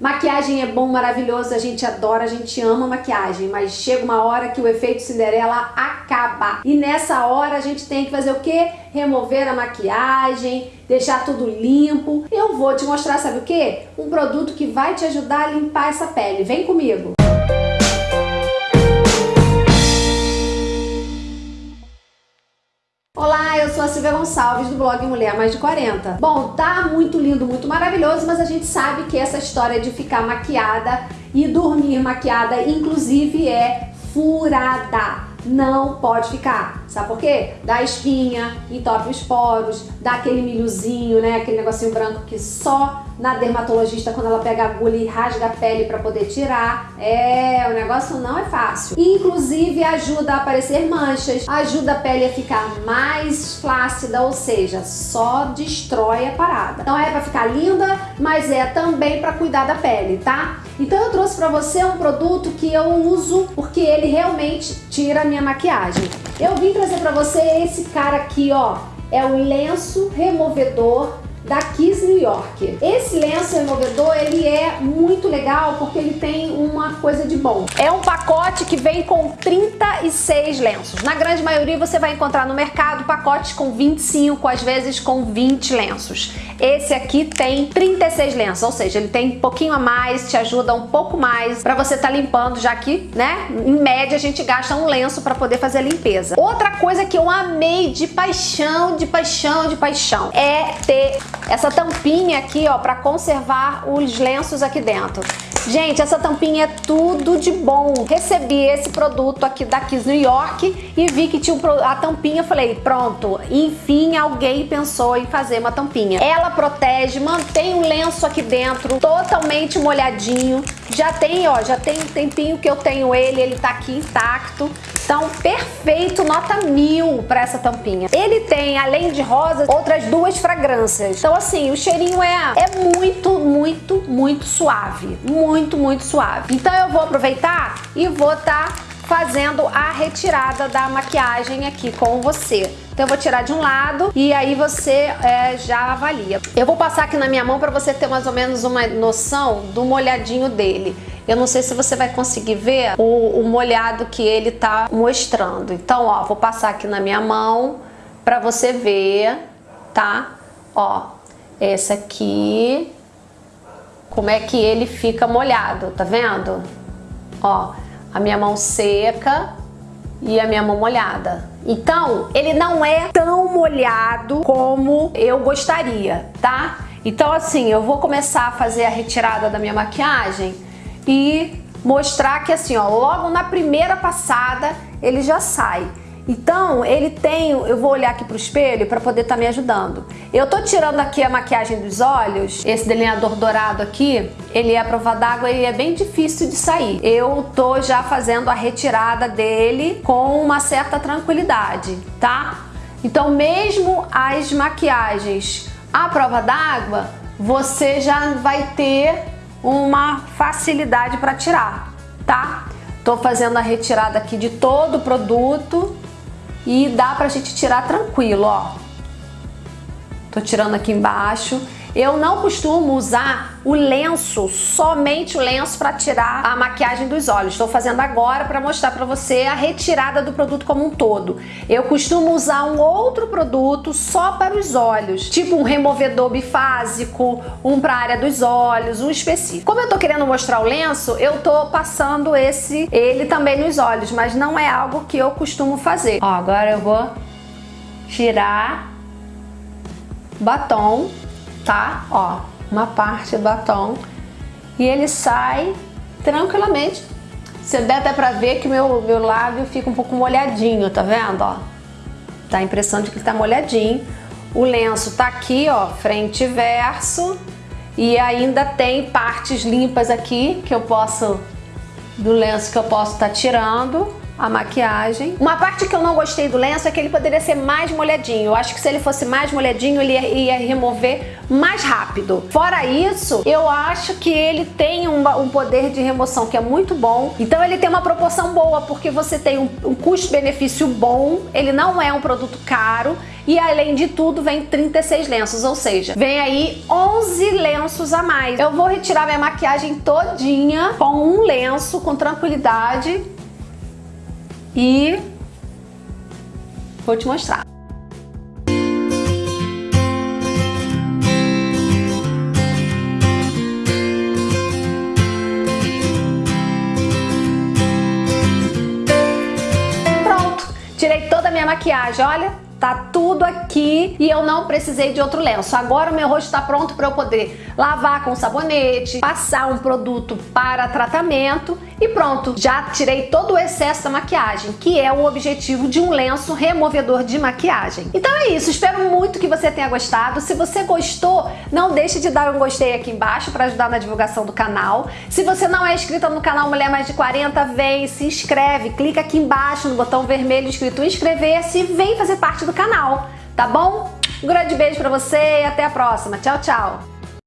Maquiagem é bom, maravilhoso, a gente adora, a gente ama maquiagem, mas chega uma hora que o efeito Cinderela acaba. E nessa hora a gente tem que fazer o quê? Remover a maquiagem, deixar tudo limpo. Eu vou te mostrar, sabe o quê? Um produto que vai te ajudar a limpar essa pele. Vem comigo! Sou a Silvia Gonçalves do blog Mulher Mais de 40. Bom, tá muito lindo, muito maravilhoso, mas a gente sabe que essa história de ficar maquiada e dormir maquiada, inclusive, é furada. Não pode ficar. Sabe por quê? Dá espinha, entope os poros, dá aquele milhozinho, né? Aquele negocinho branco que só na dermatologista quando ela pega a agulha e rasga a pele para poder tirar. É, o negócio não é fácil. Inclusive ajuda a aparecer manchas, ajuda a pele a ficar mais flácida, ou seja, só destrói a parada. Então é para ficar linda, mas é também para cuidar da pele, tá? Então eu trouxe para você um produto que eu uso porque ele realmente tira a minha maquiagem. Eu vim trazer para você esse cara aqui, ó. É o lenço removedor da Kiss New York. Esse lenço removedor, ele é muito legal porque ele tem uma coisa de bom. É um pacote que vem com 36 lenços. Na grande maioria você vai encontrar no mercado pacotes com 25, às vezes com 20 lenços. Esse aqui tem 36 lenços, ou seja, ele tem um pouquinho a mais, te ajuda um pouco mais para você estar tá limpando, já que, né, em média a gente gasta um lenço para poder fazer a limpeza. Outra coisa que eu amei de paixão, de paixão, de paixão, é ter essa tampinha aqui, ó, para conservar os lenços aqui dentro. Gente, essa tampinha é tudo de bom. Recebi esse produto aqui da Kiss New York e vi que tinha a tampinha. Falei, pronto, enfim alguém pensou em fazer uma tampinha. Ela protege, mantém o lenço aqui dentro totalmente molhadinho. Já tem, ó, já tem um tempinho que eu tenho ele, ele tá aqui intacto. Então, perfeito, nota mil para essa tampinha. Ele tem, além de rosas, outras duas fragrâncias. Então, assim, o cheirinho é, é muito, muito, muito suave. Muito, muito suave. Então, eu vou aproveitar e vou estar tá fazendo a retirada da maquiagem aqui com você. Então eu vou tirar de um lado e aí você é, já avalia. Eu vou passar aqui na minha mão para você ter mais ou menos uma noção do molhadinho dele. Eu não sei se você vai conseguir ver o, o molhado que ele tá mostrando. Então, ó, vou passar aqui na minha mão para você ver, tá? Ó, esse aqui, como é que ele fica molhado, tá vendo? Ó, a minha mão seca e a minha mão molhada. Então, ele não é tão molhado como eu gostaria, tá? Então, assim, eu vou começar a fazer a retirada da minha maquiagem e mostrar que assim, ó, logo na primeira passada ele já sai. Então, ele tem, eu vou olhar aqui pro espelho para poder estar tá me ajudando. Eu tô tirando aqui a maquiagem dos olhos, esse delineador dourado aqui, ele é a prova d'água e é bem difícil de sair. Eu tô já fazendo a retirada dele com uma certa tranquilidade, tá? Então, mesmo as maquiagens à prova d'água, você já vai ter uma facilidade para tirar, tá? Tô fazendo a retirada aqui de todo o produto e dá pra gente tirar tranquilo, ó. Tô tirando aqui embaixo. Eu não costumo usar o lenço, somente o lenço para tirar a maquiagem dos olhos. Estou fazendo agora para mostrar para você a retirada do produto como um todo. Eu costumo usar um outro produto só para os olhos, tipo um removedor bifásico, um para a área dos olhos, um específico. Como eu estou querendo mostrar o lenço, eu estou passando esse ele também nos olhos, mas não é algo que eu costumo fazer. Ó, agora eu vou tirar batom tá? Ó, uma parte do batom e ele sai tranquilamente. Você dá até pra ver que meu, meu lábio fica um pouco molhadinho, tá vendo? Ó, dá a impressão de que tá molhadinho. O lenço tá aqui, ó, frente e verso. E ainda tem partes limpas aqui que eu posso, do lenço que eu posso estar tá tirando a maquiagem. Uma parte que eu não gostei do lenço é que ele poderia ser mais molhadinho. Eu acho que se ele fosse mais molhadinho, ele ia, ia remover mais rápido. Fora isso, eu acho que ele tem um, um poder de remoção que é muito bom. Então ele tem uma proporção boa, porque você tem um, um custo-benefício bom, ele não é um produto caro, e além de tudo vem 36 lenços, ou seja, vem aí 11 lenços a mais. Eu vou retirar minha maquiagem todinha com um lenço, com tranquilidade e vou te mostrar. Pronto, tirei toda a minha maquiagem, olha. Tá tudo aqui e eu não precisei de outro lenço. Agora o meu rosto está pronto para eu poder lavar com sabonete, passar um produto para tratamento e pronto. Já tirei todo o excesso da maquiagem, que é o objetivo de um lenço removedor de maquiagem. Então é isso, espero muito que você tenha gostado. Se você gostou, não deixe de dar um gostei aqui embaixo para ajudar na divulgação do canal. Se você não é inscrita no canal Mulher Mais de 40, vem, se inscreve, clica aqui embaixo no botão vermelho escrito inscrever-se e vem fazer parte do canal, tá bom? Um grande beijo pra você e até a próxima. Tchau, tchau!